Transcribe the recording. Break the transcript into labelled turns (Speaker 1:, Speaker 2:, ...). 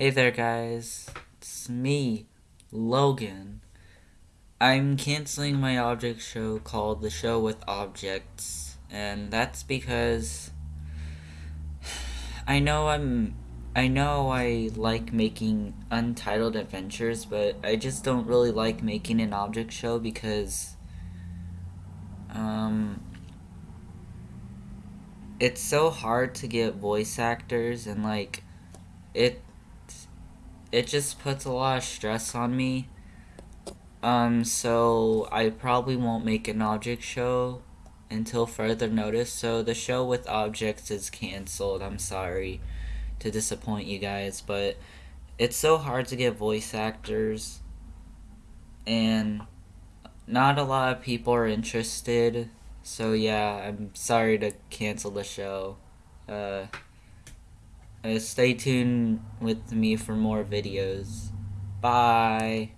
Speaker 1: Hey there, guys. It's me, Logan. I'm canceling my object show called The Show with Objects, and that's because I know I'm. I know I like making untitled adventures, but I just don't really like making an object show because. Um. It's so hard to get voice actors, and like. It it just puts a lot of stress on me. Um, so I probably won't make an object show until further notice. So the show with objects is canceled. I'm sorry to disappoint you guys, but it's so hard to get voice actors and not a lot of people are interested. So yeah, I'm sorry to cancel the show. Uh uh, stay tuned with me for more videos. Bye.